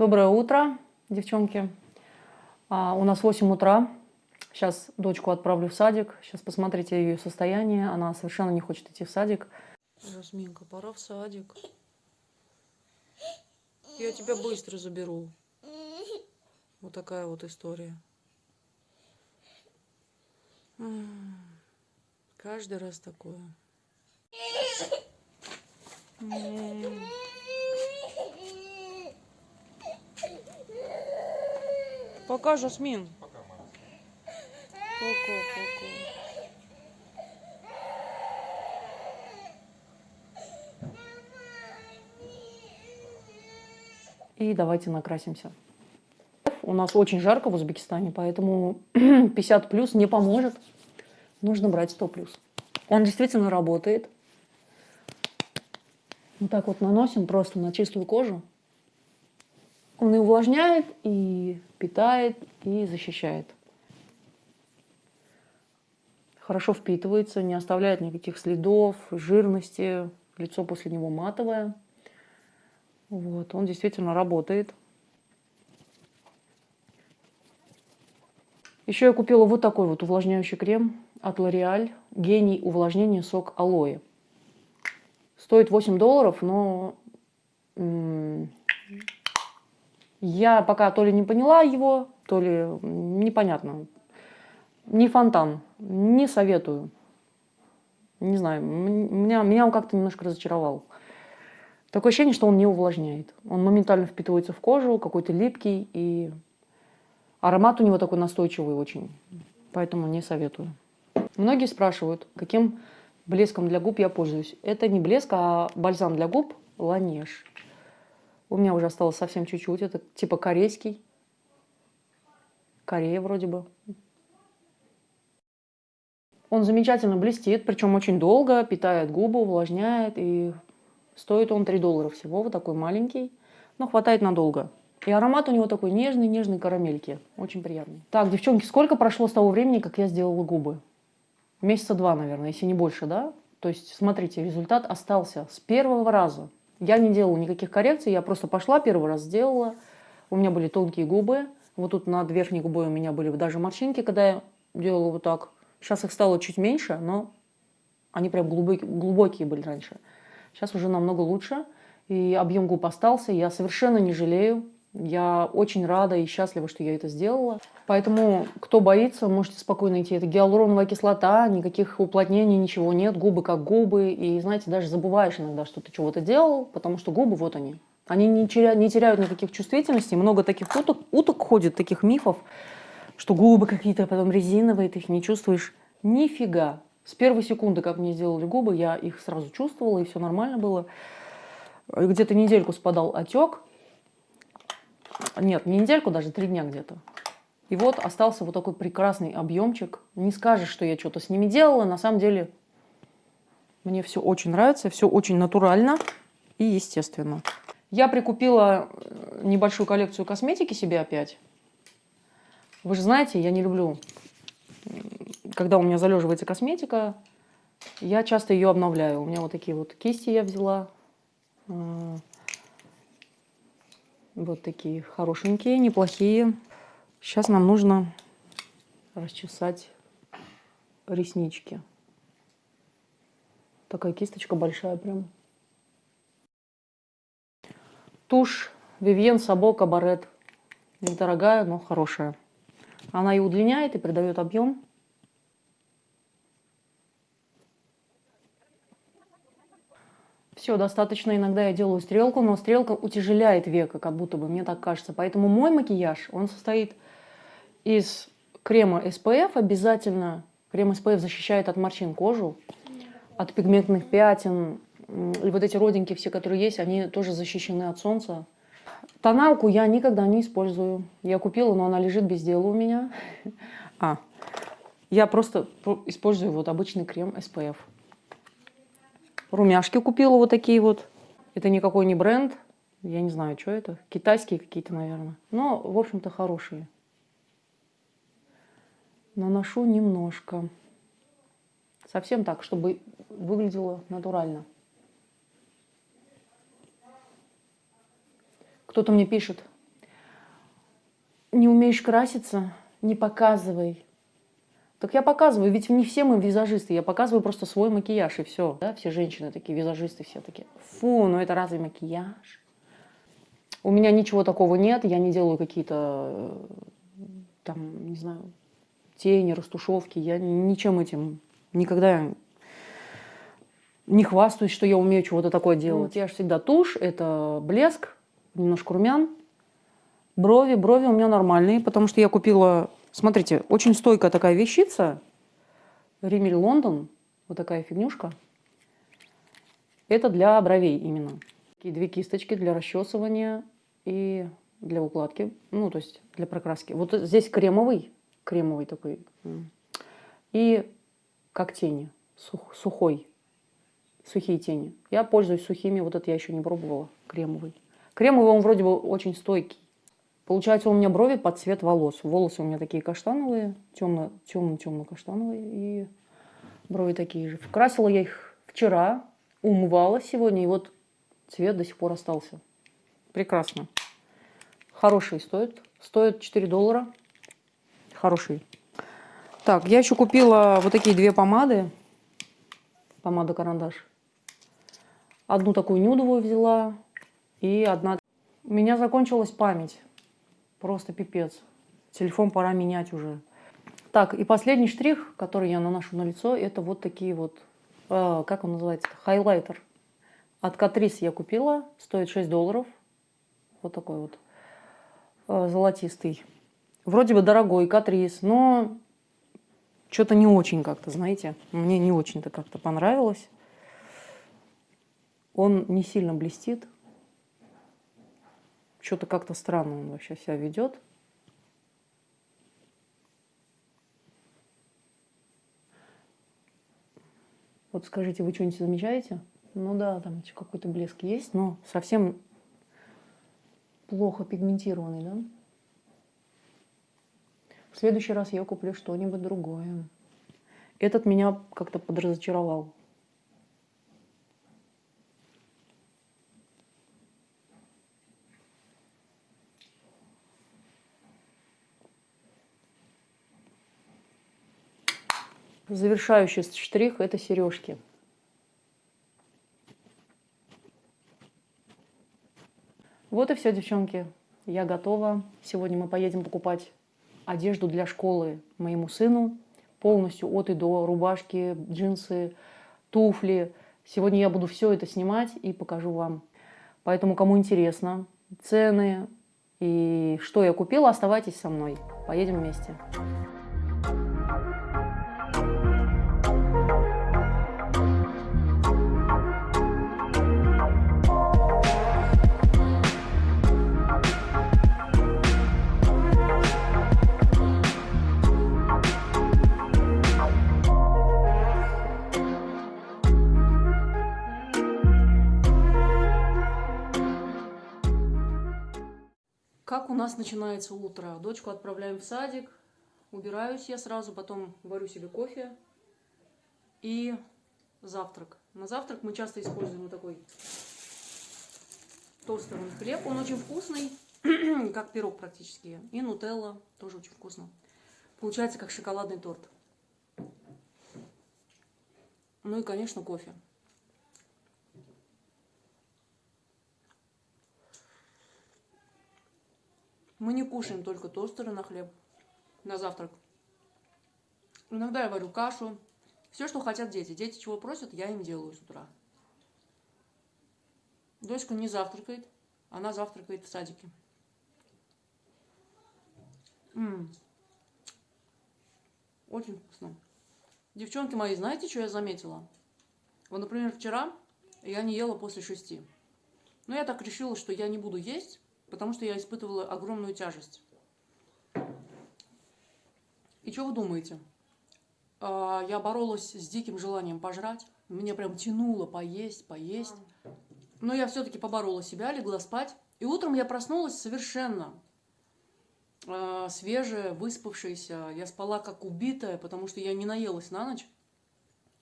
Доброе утро, девчонки. А, у нас 8 утра. Сейчас дочку отправлю в садик. Сейчас посмотрите ее состояние. Она совершенно не хочет идти в садик. Жасминка, пора в садик. Я тебя быстро заберу. Вот такая вот история. Каждый раз такое. Пока, Жасмин. Пока, мама. Пока, пока. И давайте накрасимся. У нас очень жарко в Узбекистане, поэтому 50 плюс не поможет. Нужно брать 100 плюс. Он действительно работает. Вот так вот наносим просто на чистую кожу. Он и увлажняет, и питает, и защищает. Хорошо впитывается, не оставляет никаких следов, жирности. Лицо после него матовое. Вот, он действительно работает. Еще я купила вот такой вот увлажняющий крем от L'Oreal. Гений увлажнения сок алоэ. Стоит 8 долларов, но я пока то ли не поняла его, то ли непонятно. Не фонтан, не советую. Не знаю, меня, меня он как-то немножко разочаровал. Такое ощущение, что он не увлажняет. Он моментально впитывается в кожу, какой-то липкий, и аромат у него такой настойчивый очень. Поэтому не советую. Многие спрашивают, каким блеском для губ я пользуюсь. Это не блеск, а бальзам для губ Ланеж. У меня уже осталось совсем чуть-чуть. Это типа корейский. Корея вроде бы. Он замечательно блестит, причем очень долго, питает губы, увлажняет. И стоит он 3 доллара всего, вот такой маленький. Но хватает надолго. И аромат у него такой нежный, нежный карамельки. Очень приятный. Так, девчонки, сколько прошло с того времени, как я сделала губы? Месяца два, наверное, если не больше, да? То есть, смотрите, результат остался с первого раза. Я не делала никаких коррекций, я просто пошла, первый раз сделала. У меня были тонкие губы. Вот тут над верхней губой у меня были даже морщинки, когда я делала вот так. Сейчас их стало чуть меньше, но они прям глубокие, глубокие были раньше. Сейчас уже намного лучше. И объем губ остался. Я совершенно не жалею. Я очень рада и счастлива, что я это сделала. Поэтому, кто боится, можете спокойно идти. Это гиалуроновая кислота, никаких уплотнений, ничего нет. Губы как губы. И, знаете, даже забываешь иногда, что ты чего-то делал, потому что губы, вот они. Они не теряют, не теряют никаких чувствительностей. Много таких уток, уток ходит, таких мифов, что губы какие-то потом резиновые, ты их не чувствуешь. Нифига. С первой секунды, как мне сделали губы, я их сразу чувствовала, и все нормально было. Где-то недельку спадал отек, нет, не недельку, даже три дня где-то. И вот остался вот такой прекрасный объемчик. Не скажешь, что я что-то с ними делала. На самом деле мне все очень нравится, все очень натурально и естественно. Я прикупила э, небольшую коллекцию косметики себе опять. Вы же знаете, я не люблю, когда у меня залеживается косметика, я часто ее обновляю. У меня вот такие вот кисти я взяла. Вот такие хорошенькие, неплохие. Сейчас нам нужно расчесать реснички. Такая кисточка большая прям. Тушь Vivienne Sabo Cabaret. Недорогая, но хорошая. Она и удлиняет, и придает объем. Все, достаточно иногда я делаю стрелку, но стрелка утяжеляет века, как будто бы, мне так кажется. Поэтому мой макияж, он состоит из крема SPF обязательно. Крем SPF защищает от морщин кожу, от пигментных пятен. И вот эти родинки все, которые есть, они тоже защищены от солнца. Тоналку я никогда не использую. Я купила, но она лежит без дела у меня. А, я просто использую вот обычный крем SPF. Румяшки купила вот такие вот. Это никакой не бренд. Я не знаю, что это. Китайские какие-то, наверное. Но, в общем-то, хорошие. Наношу немножко. Совсем так, чтобы выглядело натурально. Кто-то мне пишет, Не умеешь краситься? Не показывай. Так я показываю, ведь не все мы визажисты, я показываю просто свой макияж и все. Да? Все женщины такие, визажисты все такие. Фу, ну это разве макияж? У меня ничего такого нет, я не делаю какие-то, там, не знаю, тени, растушевки, я ничем этим никогда не хвастаюсь, что я умею чего-то такое делать. Ну, я же всегда тушь, это блеск, немножко румян, брови. Брови у меня нормальные, потому что я купила Смотрите, очень стойкая такая вещица. Римель Лондон. Вот такая фигнюшка. Это для бровей именно. Такие две кисточки для расчесывания и для укладки. Ну, то есть для прокраски. Вот здесь кремовый. Кремовый такой. И как тени. Сух, сухой. Сухие тени. Я пользуюсь сухими. Вот это я еще не пробовала. Кремовый. Кремовый он вроде бы очень стойкий. Получается, у меня брови под цвет волос. Волосы у меня такие каштановые, темно, темно-темно каштановые, и брови такие же. Красила я их вчера, умывала сегодня, и вот цвет до сих пор остался. Прекрасно. Хорошие стоят. Стоят 4 доллара. Хорошие. Так, я еще купила вот такие две помады. Помада-карандаш. Одну такую нюдовую взяла, и одна... У меня закончилась память. Просто пипец. Телефон пора менять уже. Так, и последний штрих, который я наношу на лицо, это вот такие вот, э, как он называется, хайлайтер. От Катрис я купила, стоит 6 долларов. Вот такой вот э, золотистый. Вроде бы дорогой Катрис, но что-то не очень как-то, знаете. Мне не очень-то как-то понравилось. Он не сильно блестит, что-то как-то странно он вообще себя ведет. Вот скажите, вы что-нибудь замечаете? Ну да, там какой-то блеск есть, но совсем плохо пигментированный, да? В следующий раз я куплю что-нибудь другое. Этот меня как-то подразочаровал. Завершающий штрих – это сережки. Вот и все, девчонки. Я готова. Сегодня мы поедем покупать одежду для школы моему сыну. Полностью от и до. Рубашки, джинсы, туфли. Сегодня я буду все это снимать и покажу вам. Поэтому, кому интересно, цены и что я купила, оставайтесь со мной. Поедем вместе. Нас начинается утро? Дочку отправляем в садик, убираюсь я сразу, потом варю себе кофе и завтрак. На завтрак мы часто используем вот такой тостерный хлеб. Он очень вкусный, как пирог практически. И нутелла тоже очень вкусно. Получается как шоколадный торт. Ну и, конечно, кофе. Мы не кушаем только тостеры на хлеб, на завтрак. Иногда я варю кашу. Все, что хотят дети. Дети чего просят, я им делаю с утра. Дочка не завтракает, она завтракает в садике. М -м. Очень вкусно. Девчонки мои, знаете, что я заметила? Вот, например, вчера я не ела после шести. Но я так решила, что я не буду есть, потому что я испытывала огромную тяжесть. И что вы думаете? А, я боролась с диким желанием пожрать. Меня прям тянуло поесть, поесть. Но я все-таки поборола себя, легла спать. И утром я проснулась совершенно э, свежая, выспавшаяся. Я спала как убитая, потому что я не наелась на ночь.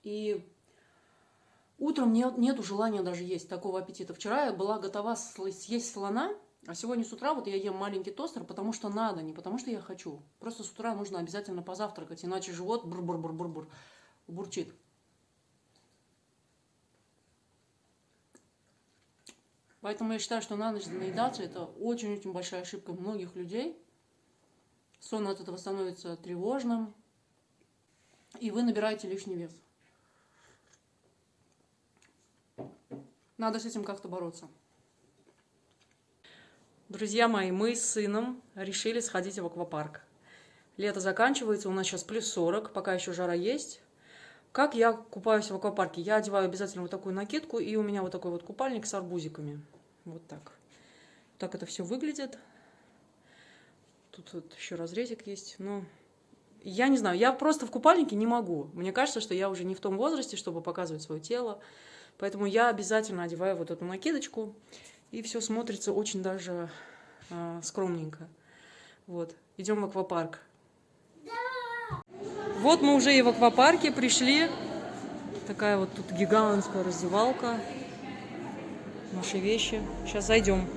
И утром нет, нету желания даже есть такого аппетита. Вчера я была готова съесть слона, А сегодня с утра вот я ем маленький тостер, потому что надо, не потому что я хочу. Просто с утра нужно обязательно позавтракать, иначе живот бур-бур-бур-бур-бур бурчит. Поэтому я считаю, что на ночь наедаться это очень-очень большая ошибка многих людей. Сон от этого становится тревожным, и вы набираете лишний вес. Надо с этим как-то бороться. Друзья мои, мы с сыном решили сходить в аквапарк. Лето заканчивается, у нас сейчас плюс 40, пока еще жара есть. Как я купаюсь в аквапарке? Я одеваю обязательно вот такую накидку, и у меня вот такой вот купальник с арбузиками. Вот так. Так это все выглядит. Тут вот еще разрезик есть. Но я не знаю, я просто в купальнике не могу. Мне кажется, что я уже не в том возрасте, чтобы показывать свое тело. Поэтому я обязательно одеваю вот эту накидочку. И все смотрится очень даже э, скромненько. Вот, идем в аквапарк. Вот мы уже и в аквапарке пришли. Такая вот тут гигантская раздевалка. Наши вещи. Сейчас зайдем.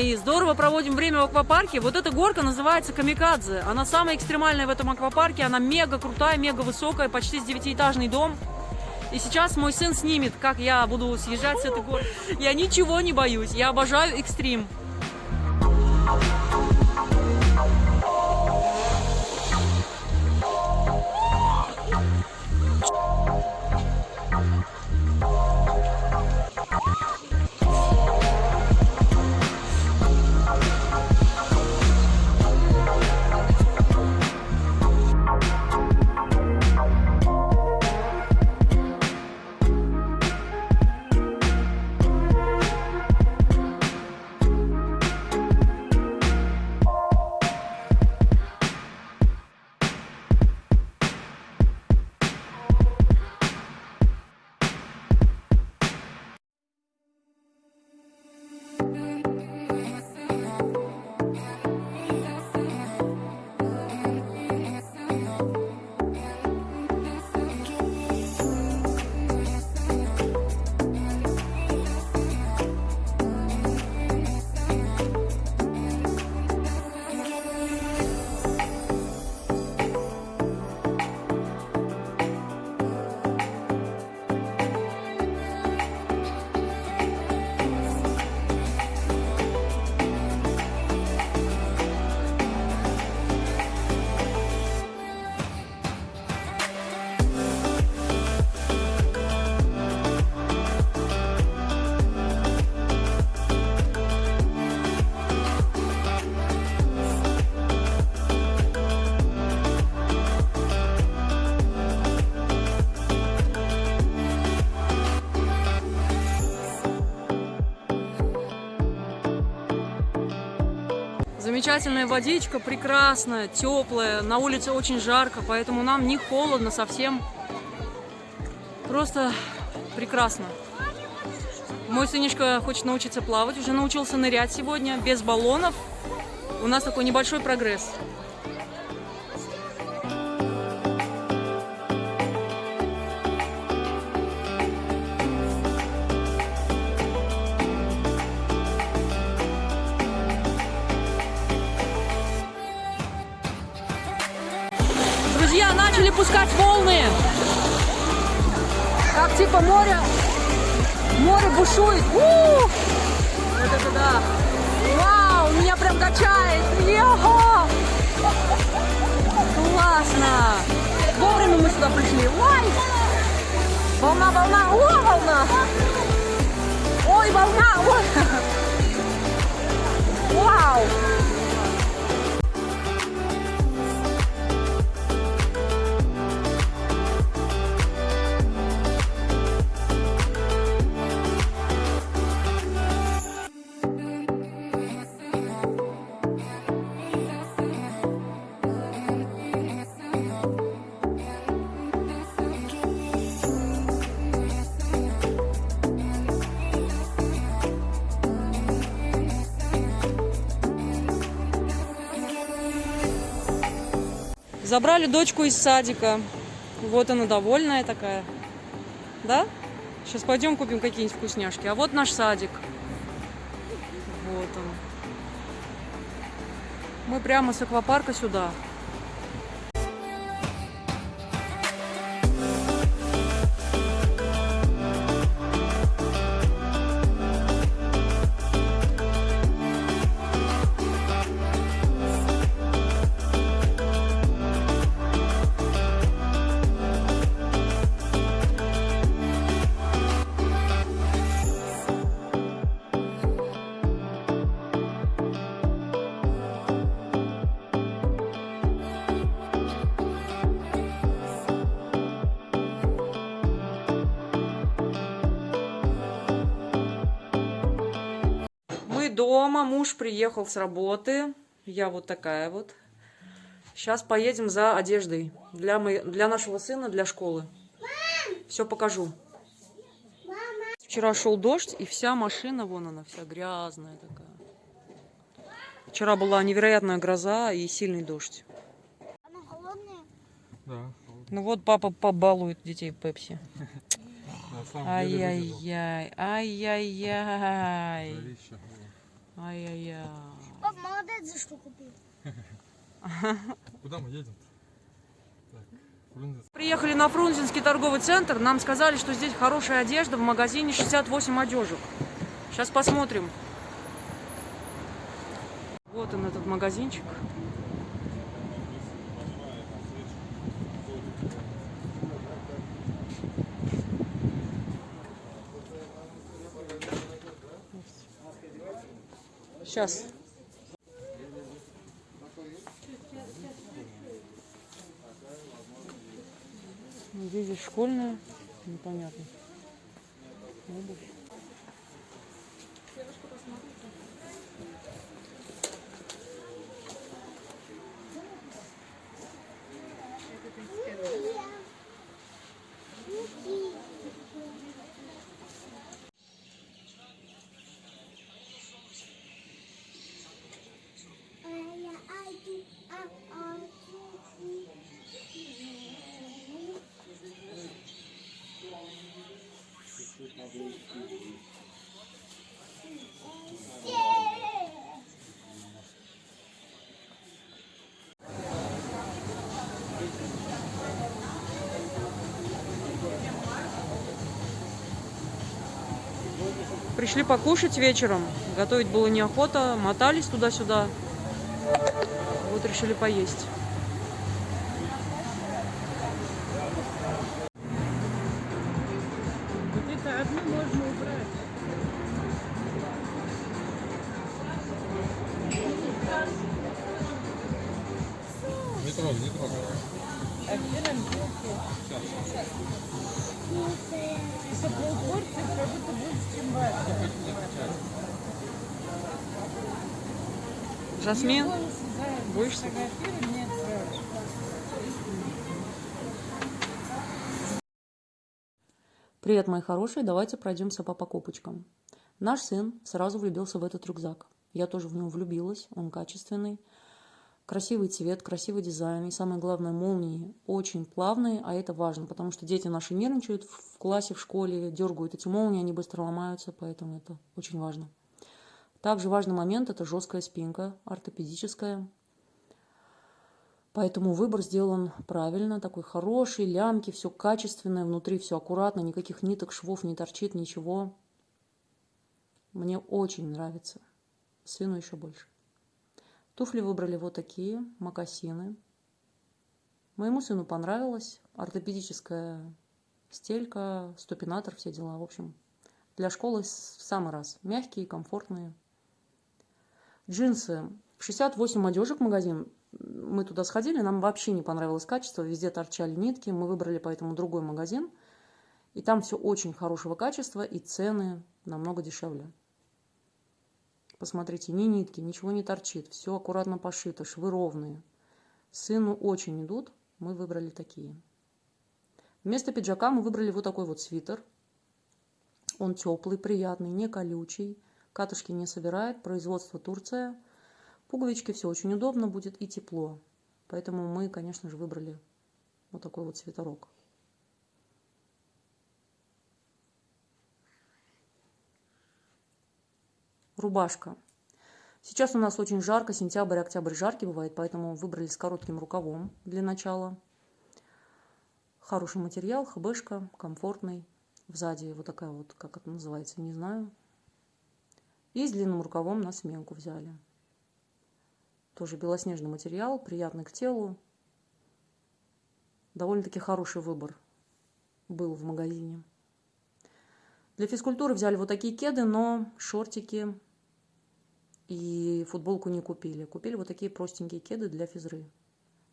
Мои, здорово проводим время в аквапарке. Вот эта горка называется Камикадзе. Она самая экстремальная в этом аквапарке. Она мега крутая, мега высокая, почти с девятиэтажный дом. И сейчас мой сын снимет, как я буду съезжать с этой горки. Я ничего не боюсь. Я обожаю экстрим. Замечательная водичка, прекрасная, теплая. На улице очень жарко, поэтому нам не холодно совсем. Просто прекрасно. Мой сынишка хочет научиться плавать, уже научился нырять сегодня, без баллонов. У нас такой небольшой прогресс. Друзья, начали пускать волны. Как типа море, море бушует. У -у -у! Вот это да. Вау, меня прям качает. Йо! Классно. Вовремя мы сюда пришли. Ой! Волна, волна, о, волна. Ой, волна! Ой. Вау! Забрали дочку из садика. Вот она довольная такая. Да? Сейчас пойдем купим какие-нибудь вкусняшки. А вот наш садик. Вот он. Мы прямо с аквапарка сюда. Дома, муж приехал с работы. Я вот такая вот. Сейчас поедем за одеждой для, моей, для нашего сына, для школы. Все покажу. Вчера шел дождь, и вся машина, вон она, вся грязная такая. Вчера была невероятная гроза и сильный дождь. Она голодная? Да. Ну вот папа побалует детей Пепси. Ай-яй-яй, ай-яй-яй. Ай-яй-яй. Пап, молодец, за что купил. Куда мы едем? Приехали на Фрунзенский торговый центр. Нам сказали, что здесь хорошая одежда в магазине 68 одежек. Сейчас посмотрим. Вот он, этот магазинчик. Сейчас. Здесь школьная, непонятно. Обувь. Пришли покушать вечером. Готовить было неохота. Мотались туда-сюда. Вот решили поесть. Вот это одну можно убрать. Не трогай, не трогай. Где нам белки? Это полпорции, как будто больше, чем ваша. Жасмин, фотографируй, мне отправишь. Привет, мои хорошие, давайте пройдемся по покупочкам. Наш сын сразу влюбился в этот рюкзак. Я тоже в него влюбилась, он качественный. Красивый цвет, красивый дизайн и самое главное молнии очень плавные, а это важно, потому что дети наши нервничают в классе, в школе, дергают эти молнии, они быстро ломаются, поэтому это очень важно. Также важный момент – это жесткая спинка, ортопедическая. Поэтому выбор сделан правильно, такой хороший, лямки, все качественное, внутри все аккуратно, никаких ниток, швов не торчит, ничего. Мне очень нравится. Сыну еще больше. Туфли выбрали вот такие, мокасины. Моему сыну понравилось. Ортопедическая стелька, ступинатор, все дела. В общем, Для школы в самый раз. Мягкие, комфортные. Джинсы. 68 одежек магазин. Мы туда сходили, нам вообще не понравилось качество. Везде торчали нитки. Мы выбрали поэтому другой магазин. И там все очень хорошего качества, и цены намного дешевле. Посмотрите, ни нитки, ничего не торчит. Все аккуратно пошито, швы ровные. Сыну очень идут. Мы выбрали такие. Вместо пиджака мы выбрали вот такой вот свитер. Он теплый, приятный, не колючий. Катышки не собирает. Производство Турция. Пуговички, все очень удобно будет и тепло. Поэтому мы, конечно же, выбрали вот такой вот свитерок. Рубашка. Сейчас у нас очень жарко, сентябрь, октябрь жаркий бывает, поэтому выбрали с коротким рукавом для начала. Хороший материал, хбшка, комфортный. Сзади вот такая вот, как это называется, не знаю. И с длинным рукавом на сменку взяли. Тоже белоснежный материал, приятный к телу. Довольно-таки хороший выбор был в магазине. Для физкультуры взяли вот такие кеды, но шортики и футболку не купили. Купили вот такие простенькие кеды для физры.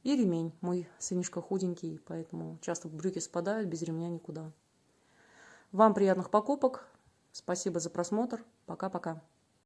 И ремень. Мой сынишка худенький, поэтому часто брюки спадают, без ремня никуда. Вам приятных покупок. Спасибо за просмотр. Пока-пока.